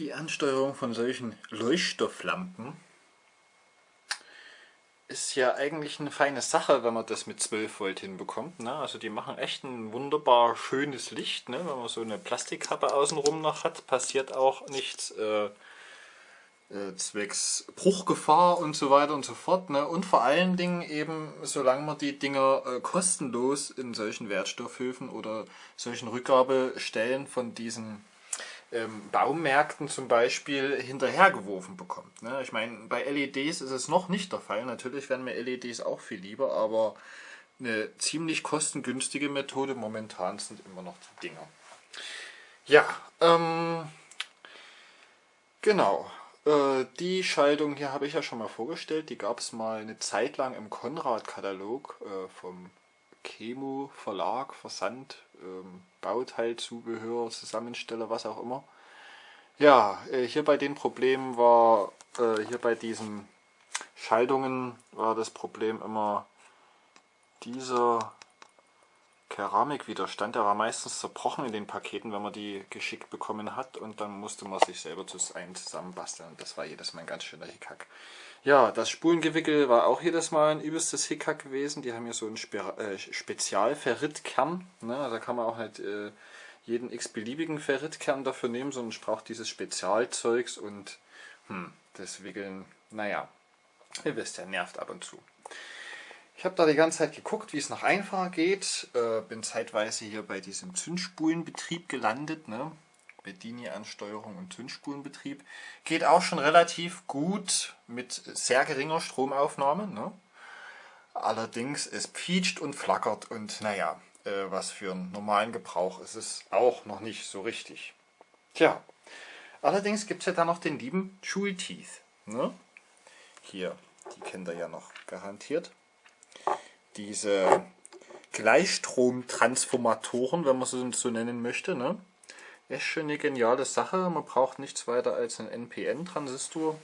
Die Ansteuerung von solchen Leuchtstofflampen ist ja eigentlich eine feine Sache, wenn man das mit 12 Volt hinbekommt. Ne? Also die machen echt ein wunderbar schönes Licht. Ne? Wenn man so eine Plastikkappe außenrum noch hat, passiert auch nichts äh, äh, zwecks Bruchgefahr und so weiter und so fort. Ne? Und vor allen Dingen eben, solange man die Dinger äh, kostenlos in solchen Wertstoffhöfen oder solchen Rückgabestellen von diesen ähm, Baumärkten zum Beispiel hinterhergeworfen bekommt. Ne? Ich meine, bei LEDs ist es noch nicht der Fall. Natürlich werden mir LEDs auch viel lieber, aber eine ziemlich kostengünstige Methode momentan sind immer noch die Dinger. Ja, ähm, genau. Äh, die Schaltung hier habe ich ja schon mal vorgestellt. Die gab es mal eine Zeit lang im Konrad-Katalog äh, vom Chemo Verlag, Versand, ähm, Bauteilzubehör, Zusammensteller, was auch immer. Ja, äh, hier bei den Problemen war, äh, hier bei diesen Schaltungen war das Problem immer dieser Keramikwiderstand, der war meistens zerbrochen in den Paketen, wenn man die geschickt bekommen hat und dann musste man sich selber zusammenbasteln. Das war jedes Mal ein ganz schöner Hickhack. Ja, das Spulengewickel war auch jedes Mal ein übelstes Hickhack gewesen. Die haben hier so einen Spe äh, Spezialferritkern. Ne? Da kann man auch nicht äh, jeden x-beliebigen Ferritkern dafür nehmen, sondern ich brauche dieses Spezialzeugs und hm, das Wickeln, naja, ihr wisst ja, nervt ab und zu. Ich habe da die ganze Zeit geguckt, wie es noch einfacher geht. Äh, bin zeitweise hier bei diesem Zündspulenbetrieb gelandet. Ne? Bedini-Ansteuerung und Zündspulenbetrieb. Geht auch schon relativ gut mit sehr geringer Stromaufnahme. Ne? Allerdings, es pietscht und flackert und naja, äh, was für einen normalen Gebrauch ist es auch noch nicht so richtig. Tja, allerdings gibt es ja da noch den lieben Schulteeth. Ne? Hier, die kennt ihr ja noch garantiert diese Gleichstromtransformatoren, wenn man sie so nennen möchte. Ne? Ist schon eine geniale Sache. Man braucht nichts weiter als einen NPN-Transistor.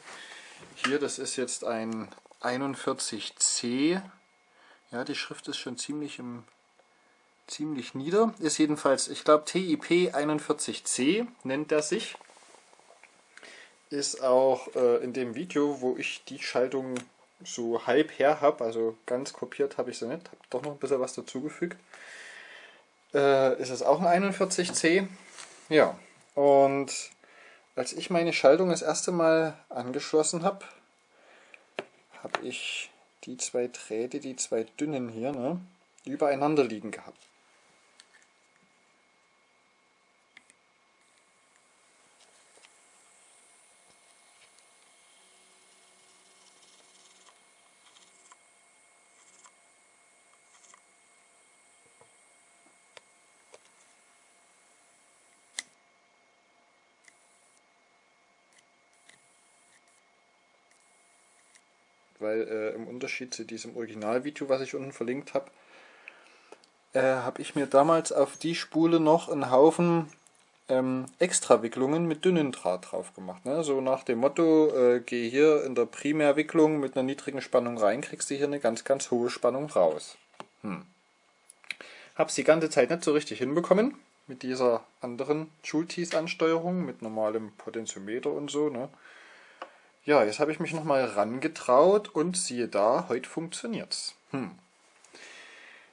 Hier, das ist jetzt ein 41C. Ja, die Schrift ist schon ziemlich im ziemlich nieder. Ist jedenfalls, ich glaube TIP 41C nennt er sich. Ist auch äh, in dem Video, wo ich die Schaltung so halb her habe, also ganz kopiert habe ich sie nicht, habe doch noch ein bisschen was dazugefügt. Äh, ist es auch ein 41C. Ja, und als ich meine Schaltung das erste Mal angeschlossen habe, habe ich die zwei Drähte, die zwei dünnen hier, ne, übereinander liegen gehabt. Weil äh, im Unterschied zu diesem Originalvideo, was ich unten verlinkt habe, äh, habe ich mir damals auf die Spule noch einen Haufen ähm, Extrawicklungen mit dünnen Draht drauf gemacht. Ne? So nach dem Motto, äh, geh hier in der Primärwicklung mit einer niedrigen Spannung rein, kriegst du hier eine ganz, ganz hohe Spannung raus. Hm. Hab's die ganze Zeit nicht so richtig hinbekommen mit dieser anderen Schultees-Ansteuerung, mit normalem Potentiometer und so. Ne? Ja, jetzt habe ich mich nochmal rangetraut und siehe da, heute funktioniert's. Hm.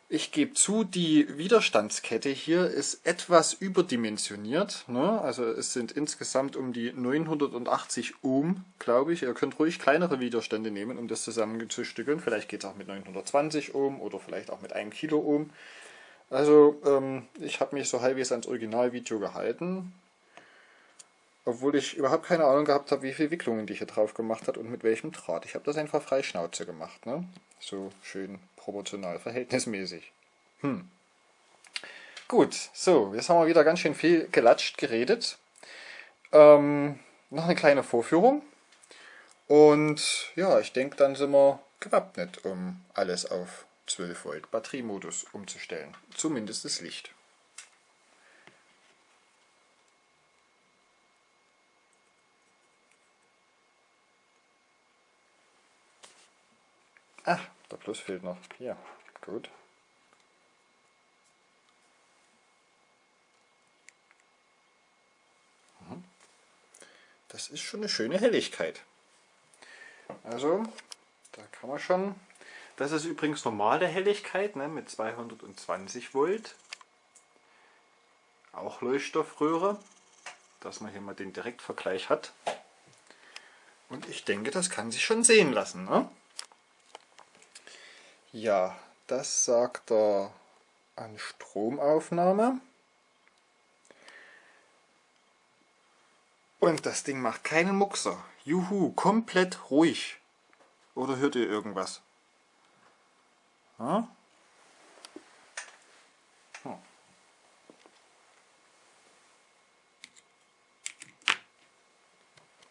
Ich gebe zu, die Widerstandskette hier ist etwas überdimensioniert. Ne? Also es sind insgesamt um die 980 Ohm, glaube ich. Ihr könnt ruhig kleinere Widerstände nehmen, um das zusammenzustückeln. Vielleicht geht es auch mit 920 Ohm oder vielleicht auch mit 1 Kilo Ohm. Also ähm, ich habe mich so halbwegs ans Originalvideo gehalten. Obwohl ich überhaupt keine Ahnung gehabt habe, wie viele Wicklungen die hier drauf gemacht hat und mit welchem Draht. Ich habe das einfach frei Schnauze gemacht. Ne? So schön proportional, verhältnismäßig. Hm. Gut, so, jetzt haben wir wieder ganz schön viel gelatscht, geredet. Ähm, noch eine kleine Vorführung. Und ja, ich denke, dann sind wir gewappnet, um alles auf 12 Volt Batteriemodus umzustellen. Zumindest das Licht. Ach, der Plus fehlt noch. Hier, gut. Mhm. das ist schon eine schöne Helligkeit. Also, da kann man schon... Das ist übrigens normale Helligkeit ne, mit 220 Volt. Auch Leuchtstoffröhre, dass man hier mal den Direktvergleich hat. Und ich denke, das kann sich schon sehen lassen. Ne? Ja, das sagt er an Stromaufnahme. Und das Ding macht keinen Muckser. Juhu, komplett ruhig. Oder hört ihr irgendwas? Ja?